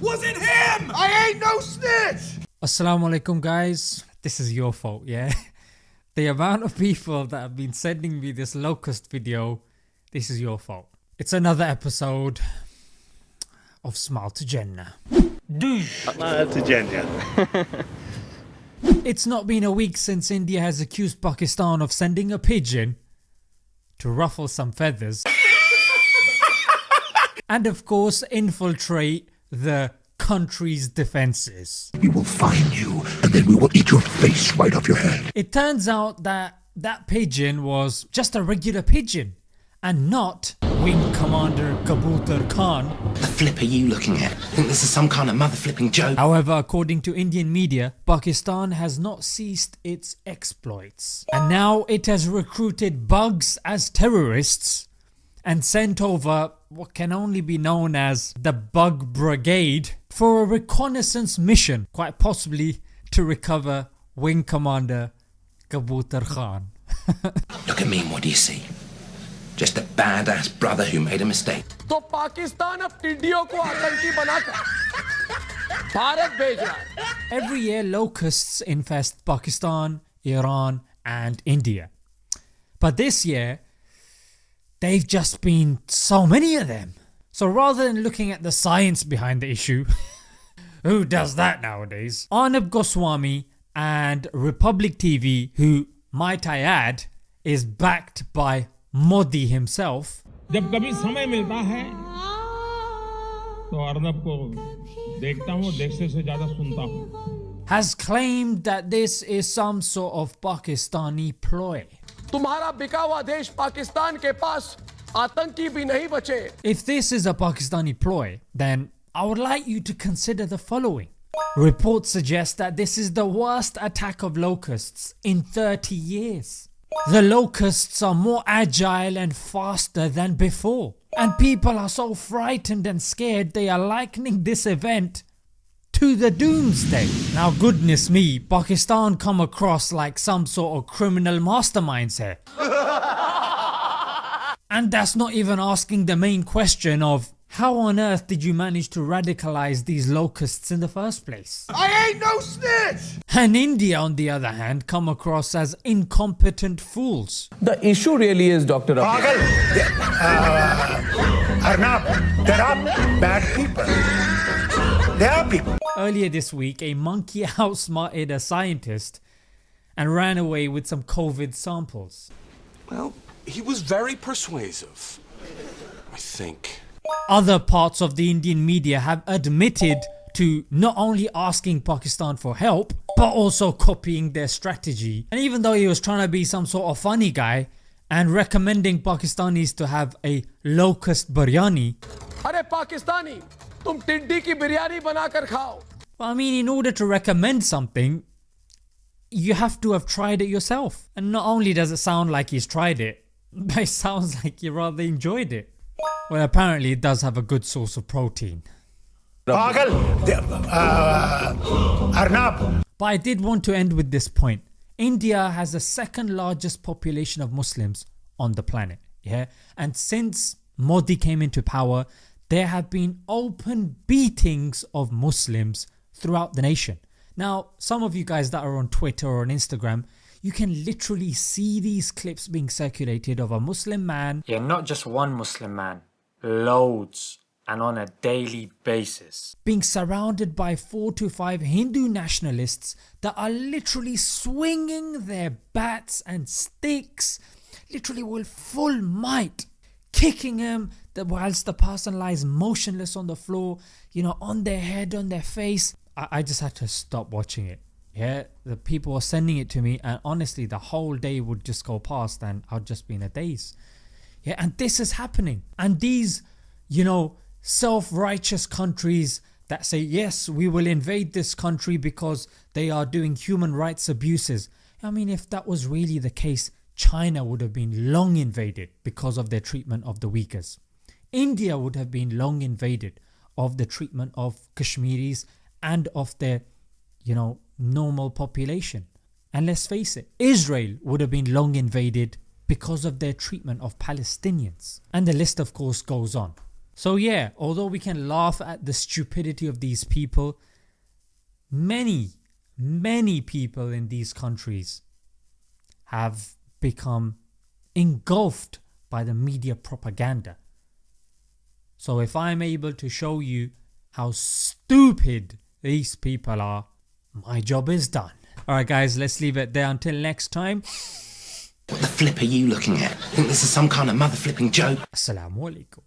Was it him? I ain't no snitch! Assalamu alaikum guys, this is your fault yeah. the amount of people that have been sending me this locust video, this is your fault. It's another episode of Smile to Jannah. Smile to Jannah. It's not been a week since India has accused Pakistan of sending a pigeon to ruffle some feathers and of course infiltrate the country's defences. We will find you and then we will eat your face right off your head. It turns out that that pigeon was just a regular pigeon and not Wing Commander Kabutar Khan. The flip are you looking at? I Think this is some kind of mother flipping joke? However according to Indian media, Pakistan has not ceased its exploits and now it has recruited bugs as terrorists and sent over what can only be known as the Bug Brigade for a reconnaissance mission quite possibly to recover Wing Commander Kabutar Khan. Look at me and what do you see? Just a badass brother who made a mistake. तो पाकिस्तान अब टिड्डियों को आतंकी बनाकर भारत भेज रहा है Every year locusts infest Pakistan, Iran and India. But this year they've just been so many of them. So rather than looking at the science behind the issue, who does that nowadays, Arnab Goswami and Republic TV who might I add is backed by Modi himself जब कभी समय मिलता है तो अर्नब को देखता हूँ देखने से ज्यादा सुनता हूँ has claimed that this is some sort of Pakistani ploy. तुम्हारा बिका हुआ देश पाकिस्तान के पास आतंकी भी नहीं बचे If this is a Pakistani ploy, then I would like you to consider the following. Reports suggest that this is the worst attack of locusts in 30 years. The locusts are more agile and faster than before and people are so frightened and scared they are likening this event to the doomsday. Now goodness me Pakistan come across like some sort of criminal masterminds here. And that's not even asking the main question of how on earth did you manage to radicalize these locusts in the first place? I ain't no snitch And India on the other hand come across as incompetent fools. The issue really is Dr. Abhi. Pagal, they- uh, Arnab, there are bad people. There are people. Earlier this week a monkey outsmarted a scientist and ran away with some COVID samples. Well, he was very persuasive, I think. Other parts of the Indian media have admitted to not only asking Pakistan for help but also copying their strategy and even though he was trying to be some sort of funny guy and recommending Pakistanis to have a locust biryani. Are Pakistani, तुम टिड्डी की बिरयानी बनाकर खाओ I mean in order to recommend something you have to have tried it yourself and not only does it sound like he's tried it but it sounds like he rather enjoyed it. Well apparently it does have a good source of protein. Pagal, they- uh, Arnab, But I did want to end with this point. India has the second largest population of Muslims on the planet yeah and since Modi came into power there have been open beatings of Muslims throughout the nation. Now some of you guys that are on Twitter or on Instagram you can literally see these clips being circulated of a Muslim man Yeah, not just one Muslim man, loads and on a daily basis. being surrounded by 4 to 5 Hindu nationalists that are literally swinging their bats and sticks literally with full might kicking him whilst the person lies motionless on the floor you know on their head on their face I, I just had to stop watching it. Yeah the people were sending it to me and honestly the whole day would just go past and I'd just be in a daze. Yeah and this is happening. And these you know self-righteous countries that say yes we will invade this country because they are doing human rights abuses. I mean if that was really the case China would have been long invaded because of their treatment of the Uyghurs. India would have been long invaded of the treatment of Kashmiris and of their you know normal population and let's face it Israel would have been long invaded because of their treatment of Palestinians and the list of course goes on. So, yeah, although we can laugh at the stupidity of these people, many, many people in these countries have become engulfed by the media propaganda. So, if I'm able to show you how stupid these people are, my job is done. Alright, guys, let's leave it there until next time. What the flip are you looking at? Think this is some kind of mother flipping joke? Assalamu alaikum.